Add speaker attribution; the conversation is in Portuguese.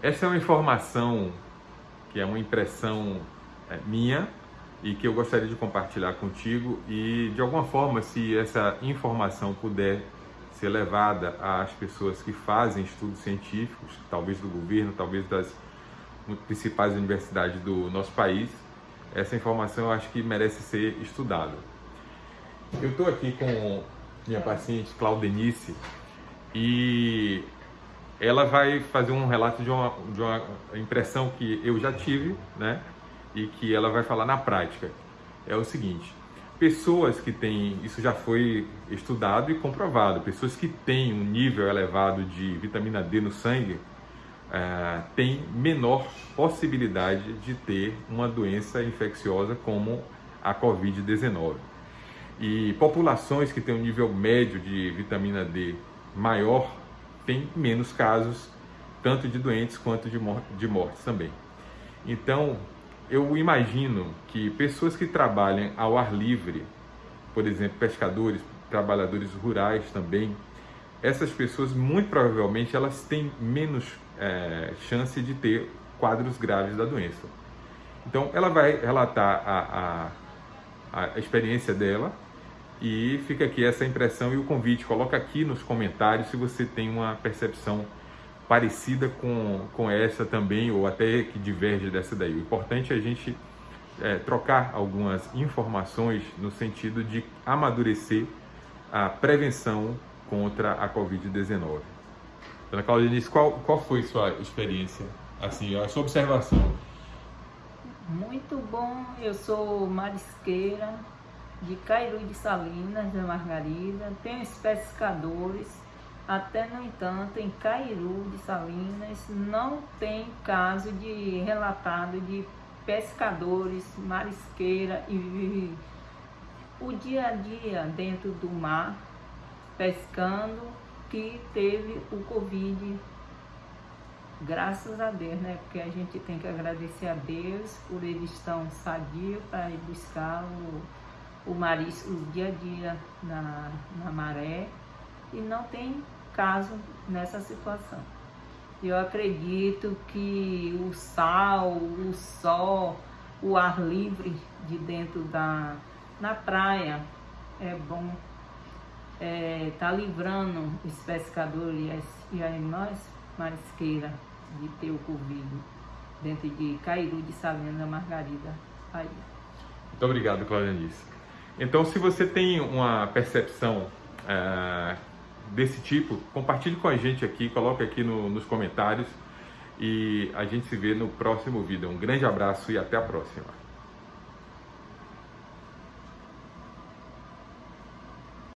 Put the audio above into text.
Speaker 1: Essa é uma informação que é uma impressão é, minha e que eu gostaria de compartilhar contigo e de alguma forma se essa informação puder ser levada às pessoas que fazem estudos científicos, talvez do governo, talvez das principais universidades do nosso país, essa informação eu acho que merece ser estudada. Eu estou aqui com minha paciente Claudenice e ela vai fazer um relato de uma, de uma impressão que eu já tive, né? E que ela vai falar na prática. É o seguinte: pessoas que têm, isso já foi estudado e comprovado, pessoas que têm um nível elevado de vitamina D no sangue é, têm menor possibilidade de ter uma doença infecciosa como a Covid-19. E populações que têm um nível médio de vitamina D maior tem menos casos, tanto de doentes quanto de, mor de mortes também. Então, eu imagino que pessoas que trabalham ao ar livre, por exemplo, pescadores, trabalhadores rurais também, essas pessoas muito provavelmente elas têm menos é, chance de ter quadros graves da doença. Então, ela vai relatar a, a, a experiência dela e fica aqui essa impressão e o convite. Coloca aqui nos comentários se você tem uma percepção parecida com, com essa também, ou até que diverge dessa daí. O importante é a gente é, trocar algumas informações no sentido de amadurecer a prevenção contra a Covid-19. Dona Claudinice, qual, qual foi sua experiência, assim, a sua observação?
Speaker 2: Muito bom, eu sou marisqueira, de Cairu de Salinas, da Margarida, tem os pescadores, até no entanto, em Cairu de Salinas não tem caso de relatado de pescadores, marisqueira e o dia a dia dentro do mar, pescando, que teve o Covid. Graças a Deus, né? Porque a gente tem que agradecer a Deus por eles estão sadios para ir buscar o o marisco o dia a dia na, na maré e não tem caso nessa situação. Eu acredito que o sal, o sol, o ar livre de dentro da na praia é bom, é, tá livrando os pescadores e, as, nós marisqueiras de ter o Covid dentro de Cairu de Salina Margarida. Aí.
Speaker 1: Muito obrigado, Claudenice. Então, se você tem uma percepção é, desse tipo, compartilhe com a gente aqui, coloque aqui no, nos comentários e a gente se vê no próximo vídeo. Um grande abraço e até a próxima.